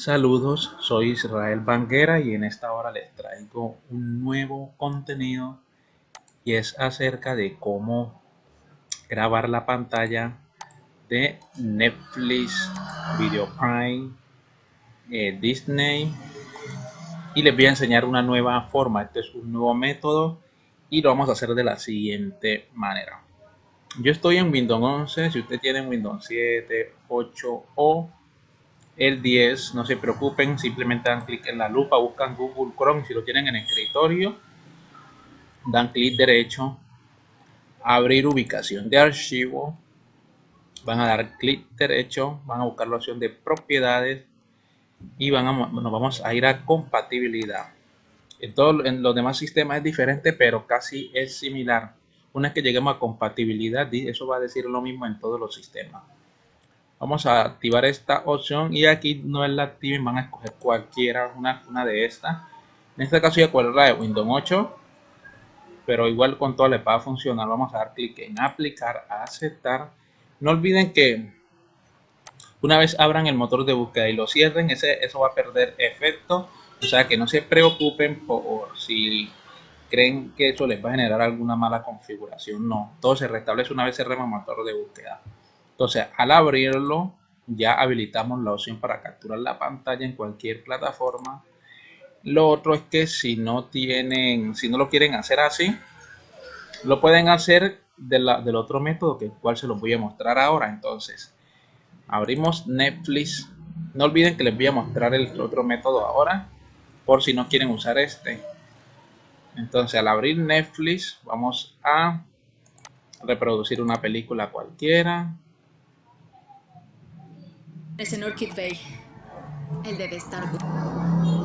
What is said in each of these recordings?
Saludos, soy Israel Banguera y en esta hora les traigo un nuevo contenido y es acerca de cómo grabar la pantalla de Netflix, Video Prime, eh, Disney y les voy a enseñar una nueva forma. Este es un nuevo método y lo vamos a hacer de la siguiente manera. Yo estoy en Windows 11, si usted tiene Windows 7, 8 o el 10, no se preocupen, simplemente dan clic en la lupa, buscan Google Chrome, si lo tienen en escritorio, dan clic derecho, abrir ubicación de archivo, van a dar clic derecho, van a buscar la opción de propiedades y van a, nos vamos a ir a compatibilidad. En, todo, en los demás sistemas es diferente, pero casi es similar. Una vez que lleguemos a compatibilidad, eso va a decir lo mismo en todos los sistemas vamos a activar esta opción y aquí no es la activen van a escoger cualquiera una, una de estas. En este caso ya cuál de Windows 8 pero igual con todo le va a funcionar. Vamos a dar clic en aplicar aceptar. No olviden que una vez abran el motor de búsqueda y lo cierren ese eso va a perder efecto. O sea que no se preocupen por si creen que eso les va a generar alguna mala configuración no. Todo se restablece una vez cerremos el motor de búsqueda entonces, al abrirlo, ya habilitamos la opción para capturar la pantalla en cualquier plataforma. Lo otro es que si no tienen, si no lo quieren hacer así, lo pueden hacer del otro método que cual se los voy a mostrar ahora. Entonces, abrimos Netflix. No olviden que les voy a mostrar el otro método ahora, por si no quieren usar este. Entonces, al abrir Netflix, vamos a reproducir una película cualquiera en Bay.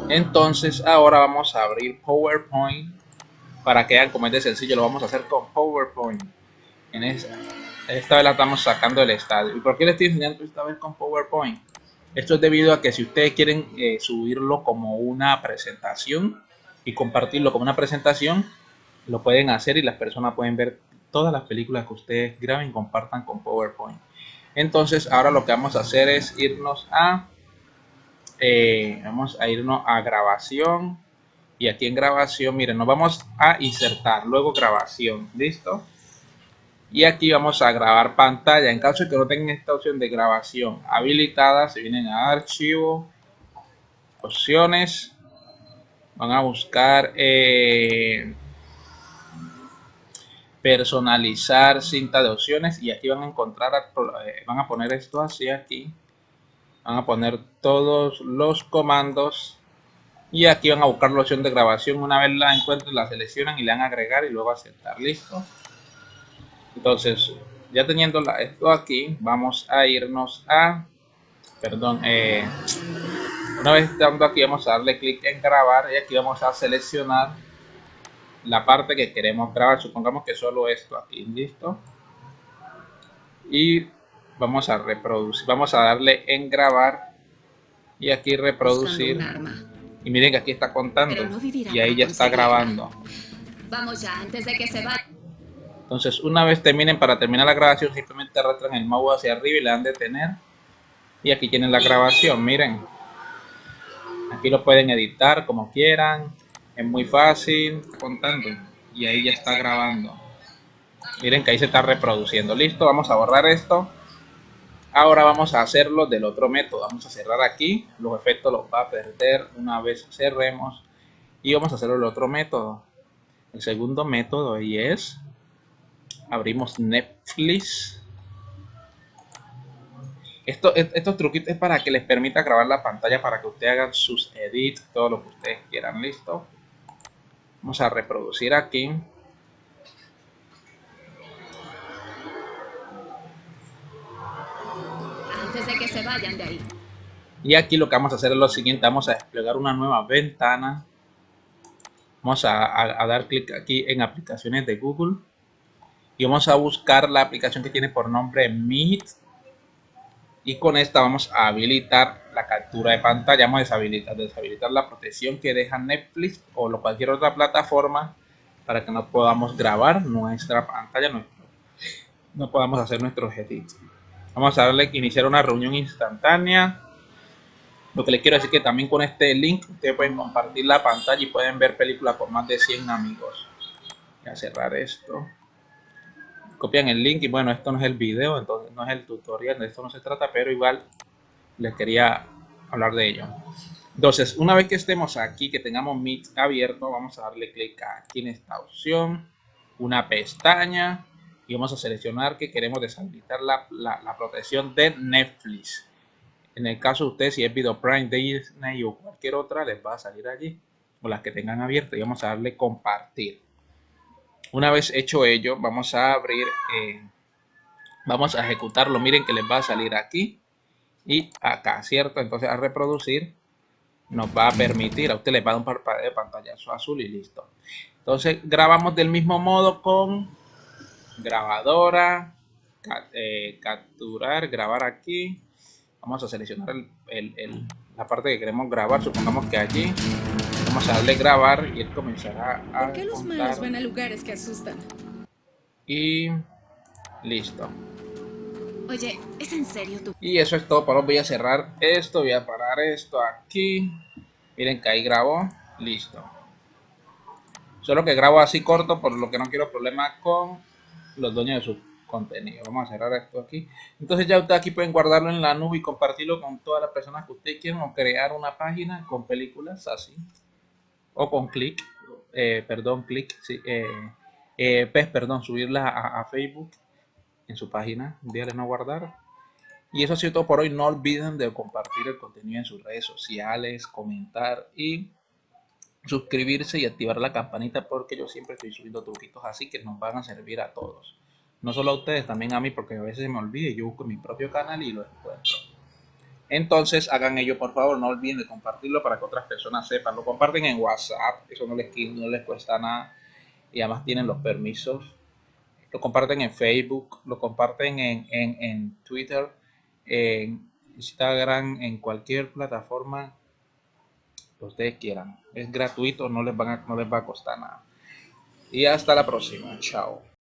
Entonces ahora vamos a abrir PowerPoint para que vean cómo es de sencillo. Lo vamos a hacer con PowerPoint. En esta, esta vez la estamos sacando del estadio. ¿Y por qué le estoy enseñando esta vez con PowerPoint? Esto es debido a que si ustedes quieren eh, subirlo como una presentación y compartirlo como una presentación, lo pueden hacer y las personas pueden ver todas las películas que ustedes graben y compartan con PowerPoint. Entonces ahora lo que vamos a hacer es irnos a, eh, vamos a irnos a grabación y aquí en grabación, miren, nos vamos a insertar, luego grabación, ¿listo? Y aquí vamos a grabar pantalla. En caso de que no tengan esta opción de grabación habilitada, se vienen a archivo, opciones, van a buscar eh, personalizar cinta de opciones y aquí van a encontrar, eh, van a poner esto así aquí, van a poner todos los comandos y aquí van a buscar la opción de grabación, una vez la encuentren la seleccionan y le dan a agregar y luego aceptar, listo. Entonces, ya teniendo esto aquí, vamos a irnos a, perdón, eh, una vez estando aquí vamos a darle clic en grabar y aquí vamos a seleccionar la parte que queremos grabar. Supongamos que solo esto aquí, listo. Y vamos a reproducir, vamos a darle en grabar y aquí reproducir. Y miren que aquí está contando y ahí ya está grabando. Vamos ya, antes de que se vaya. Entonces, una vez terminen, para terminar la grabación, simplemente arrastran el mouse hacia arriba y le dan detener. Y aquí tienen la grabación, miren. Aquí lo pueden editar como quieran es muy fácil contando. Y ahí ya está grabando. Miren que ahí se está reproduciendo. Listo vamos a borrar esto. Ahora vamos a hacerlo del otro método. Vamos a cerrar aquí. Los efectos los va a perder una vez cerremos. Y vamos a hacerlo del otro método. El segundo método y es abrimos Netflix. Esto, estos truquitos es para que les permita grabar la pantalla para que ustedes hagan sus edits, todo lo que ustedes quieran, listo. Vamos a reproducir aquí. Antes de que se vayan de ahí. Y aquí lo que vamos a hacer es lo siguiente. Vamos a desplegar una nueva ventana. Vamos a, dar clic aquí en aplicaciones de Google. Y vamos a buscar la aplicación que tiene por nombre Meet y con esta vamos a habilitar la captura de pantalla, vamos a deshabilitar, deshabilitar la protección que deja Netflix o cualquier otra plataforma para que no podamos grabar nuestra pantalla, no, podamos hacer nuestros edits. Vamos a darle que iniciar una reunión instantánea Lo que les quiero decir que también con este link ustedes pueden compartir la pantalla y pueden ver películas con más de 100 amigos. Voy a cerrar esto. Copian el link y bueno, esto no es el video, entonces no es el tutorial, de esto no se trata, pero igual les quería hablar de ello. Entonces, una vez que estemos aquí, que tengamos Meet abierto, vamos a darle clic aquí en esta opción, una pestaña, y vamos a seleccionar que queremos deshabilitar la, la protección de Netflix. En el caso de ustedes, si es Video Prime, Disney o cualquier otra, les va a salir allí. O las que tengan abierto y vamos a darle compartir. Una vez hecho ello, vamos a abrir, eh, vamos a ejecutarlo. Miren que les va a salir aquí y acá, ¿cierto? Entonces a reproducir nos va a permitir, a usted le va a dar un parpadeo de pantallazo azul y listo. Entonces grabamos del mismo modo con grabadora, eh, capturar, grabar aquí, vamos a seleccionar la parte que queremos grabar, supongamos que allí vamos a darle grabar y él comenzará a ¿Por qué los malos van a lugares que asustan? Y listo. Oye, ¿es en serio tú? Y eso es todo, para voy a cerrar esto, voy a parar esto aquí. Miren que ahí grabó, listo. Solo que grabo así corto, por lo que no quiero problemas con los dueños de su contenido. Vamos a cerrar esto aquí. Entonces ya ustedes aquí pueden guardarlo en la nube y compartirlo con todas las personas que ustedes quieran o crear una página con películas así. O con clic, eh, perdón, clic, sí, eh, eh, pues, perdón, subirla a, Facebook en su página, dígale no guardar. Y eso ha sido todo por hoy. No olviden de compartir el contenido en sus redes sociales, comentar y suscribirse y activar la campanita porque yo siempre estoy subiendo truquitos así que nos van a servir a todos. No solo a ustedes, también a mí, porque a veces me olvida y yo busco mi propio canal y lo encuentro. Entonces, hagan ello, por favor, no olviden de compartirlo para que otras personas sepan. Lo comparten en WhatsApp, eso no les, no les cuesta nada. Y además tienen los permisos. Lo comparten en Facebook, lo comparten en, en, Twitter, en Instagram, en cualquier plataforma que ustedes quieran. Es gratuito, no les, van no les va a costar nada. Y hasta la próxima. Chao.